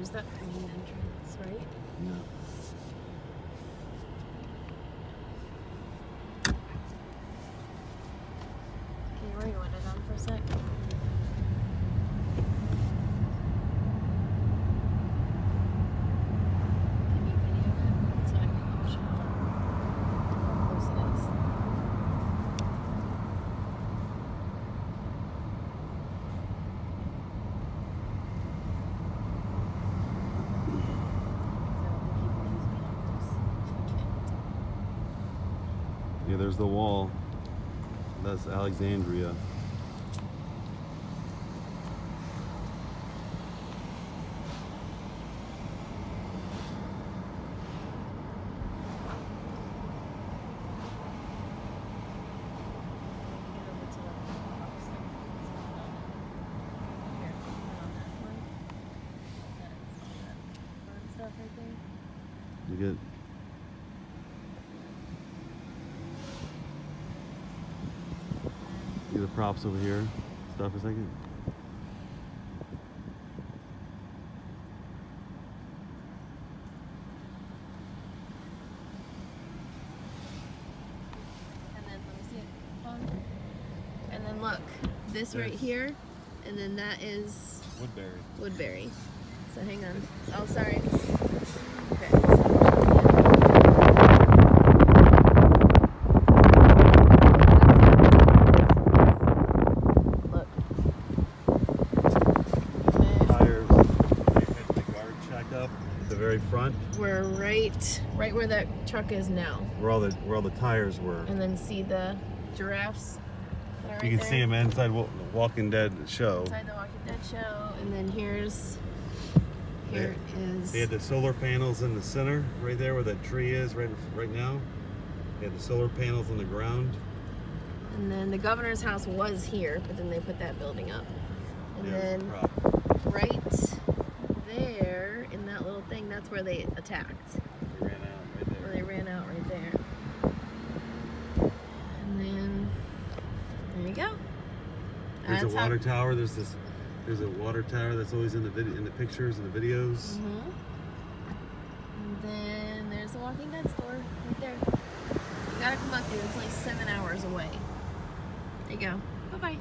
there's that main entrance, right? Yeah. Can you rewind it on for a sec? Can you video it so I can show how close it is? Yeah, there's the wall. That's Alexandria. You get you get the props over here. Stop for a second. And then let me see it. Hold. And then look, this right here, and then that is Woodbury. Woodbury. So hang on. Oh, sorry. Okay. Look. And Tires. They hit the guard check up at the very front, We're right, right where that truck is now, where all the where all the tires were. and then see the giraffes. right you can there? see them inside Wa- Walking Dead show. inside the Walking Dead show, and then here's here is They had the solar panels in the center, right there where that tree is, right right now. They had the solar panels on the ground. and then the governor's house was here, but then they put that building up, and Yeah, then right there in that little thing, that's where they attacked. They ran out right Where they ran out right there, and then there you go. There's That's a water tower. There's this. There's a water tower that's always in the video, in the pictures and the videos. Mhm. And then there's the Walking Dead store right there. You gotta come up here. It's like seven hours away. There you go. Bye bye.